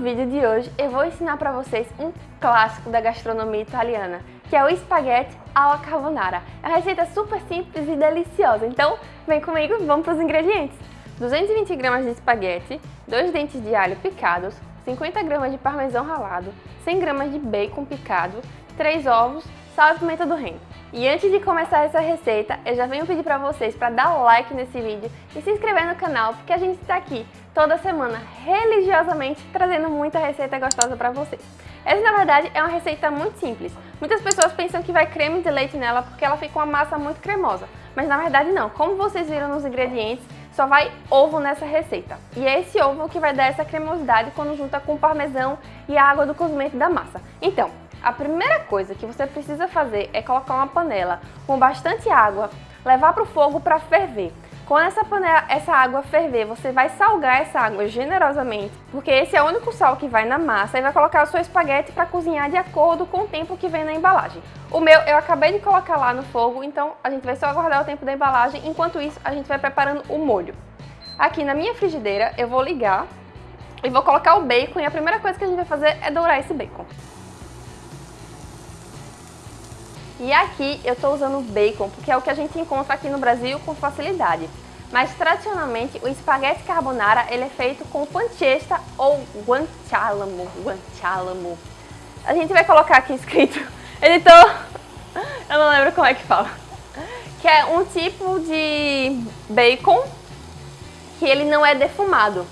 vídeo de hoje eu vou ensinar para vocês um clássico da gastronomia italiana, que é o espaguete alla carbonara. É uma receita super simples e deliciosa, então vem comigo e vamos para os ingredientes. 220 gramas de espaguete, 2 dentes de alho picados, 50 gramas de parmesão ralado, 100 gramas de bacon picado, 3 ovos, sal e pimenta do reino. E antes de começar essa receita, eu já venho pedir para vocês para dar like nesse vídeo e se inscrever no canal, porque a gente está aqui toda semana, religiosamente, trazendo muita receita gostosa para vocês. Essa, na verdade, é uma receita muito simples. Muitas pessoas pensam que vai creme de leite nela porque ela fica uma massa muito cremosa. Mas na verdade não, como vocês viram nos ingredientes, só vai ovo nessa receita. E é esse ovo que vai dar essa cremosidade quando junta com o parmesão e a água do cozimento da massa. Então, a primeira coisa que você precisa fazer é colocar uma panela com bastante água, levar para o fogo para ferver. Quando essa, panela, essa água ferver, você vai salgar essa água generosamente, porque esse é o único sal que vai na massa e vai colocar o seu espaguete para cozinhar de acordo com o tempo que vem na embalagem. O meu eu acabei de colocar lá no fogo, então a gente vai só aguardar o tempo da embalagem, enquanto isso a gente vai preparando o molho. Aqui na minha frigideira eu vou ligar e vou colocar o bacon e a primeira coisa que a gente vai fazer é dourar esse bacon. E aqui eu estou usando bacon, porque é o que a gente encontra aqui no Brasil com facilidade. Mas tradicionalmente o espaguete carbonara ele é feito com pancetta ou guanciale, guanciale. A gente vai colocar aqui escrito, editor, eu não lembro como é que fala. Que é um tipo de bacon que ele não é defumado.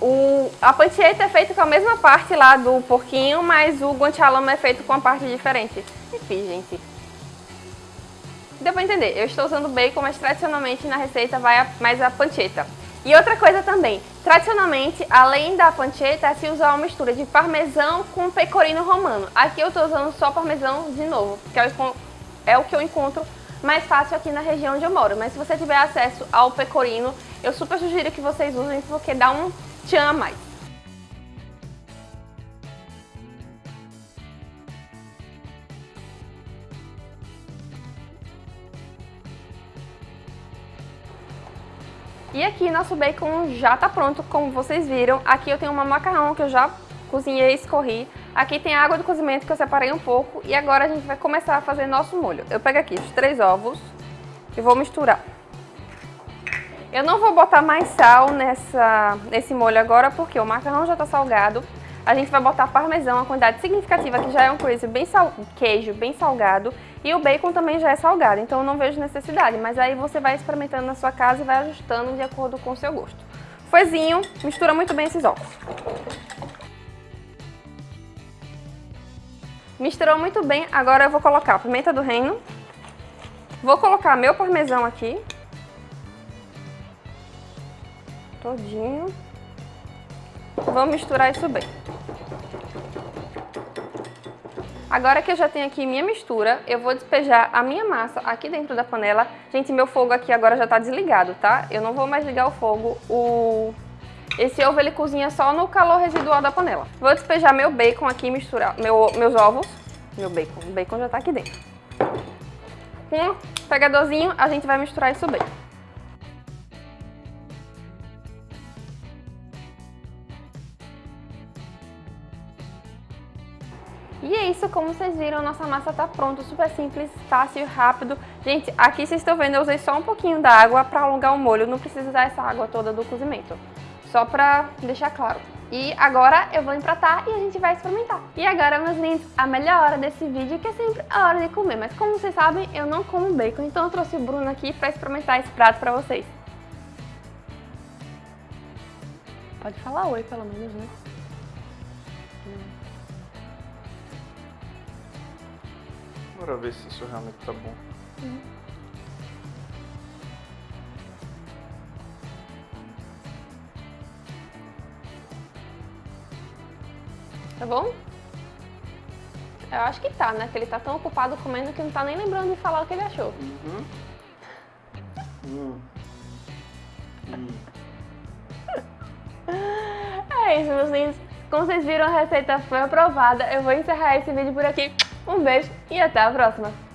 O, a pancetta é feita com a mesma parte lá do porquinho, mas o guanciale é feito com uma parte diferente. Enfim, gente. Deu pra entender, eu estou usando bacon, mas tradicionalmente na receita vai mais a pancetta. E outra coisa também, tradicionalmente, além da pancetta, se usa uma mistura de parmesão com pecorino romano. Aqui eu estou usando só parmesão de novo, porque é o que eu encontro mais fácil aqui na região onde eu moro. Mas se você tiver acesso ao pecorino, eu super sugiro que vocês usem, porque dá um tchan a mais. E aqui nosso bacon já tá pronto, como vocês viram. Aqui eu tenho uma macarrão que eu já cozinhei e escorri. Aqui tem a água do cozimento que eu separei um pouco. E agora a gente vai começar a fazer nosso molho. Eu pego aqui os três ovos e vou misturar. Eu não vou botar mais sal nessa, nesse molho agora, porque o macarrão já tá salgado. A gente vai botar parmesão, uma quantidade significativa, que já é um coisa bem sal... queijo bem salgado. E o bacon também já é salgado, então eu não vejo necessidade. Mas aí você vai experimentando na sua casa e vai ajustando de acordo com o seu gosto. Foizinho, mistura muito bem esses ovos. Misturou muito bem, agora eu vou colocar a pimenta do reino. Vou colocar meu parmesão aqui. Todinho. Vamos misturar isso bem. Agora que eu já tenho aqui minha mistura, eu vou despejar a minha massa aqui dentro da panela. Gente, meu fogo aqui agora já tá desligado, tá? Eu não vou mais ligar o fogo. O... Esse ovo ele cozinha só no calor residual da panela. Vou despejar meu bacon aqui, misturar meu, meus ovos. Meu bacon, o bacon já tá aqui dentro. Com um pegadorzinho, a gente vai misturar isso bem. E é isso, como vocês viram, nossa massa tá pronta, super simples, fácil rápido. Gente, aqui vocês estão vendo, eu usei só um pouquinho da água para alongar o molho, não precisa usar essa água toda do cozimento. Só para deixar claro. E agora eu vou empratar e a gente vai experimentar. E agora, meus lindos, a melhor hora desse vídeo, que é sempre a hora de comer. Mas como vocês sabem, eu não como bacon, então eu trouxe o Bruno aqui para experimentar esse prato para vocês. Pode falar oi, pelo menos, né? Bora ver se isso realmente tá bom. Uhum. Tá bom? Eu acho que tá, né? Que ele tá tão ocupado comendo que não tá nem lembrando de falar o que ele achou. Uhum. Hum. Hum. é isso, meus lindos. Como vocês viram, a receita foi aprovada. Eu vou encerrar esse vídeo por aqui. Um beijo e até a próxima!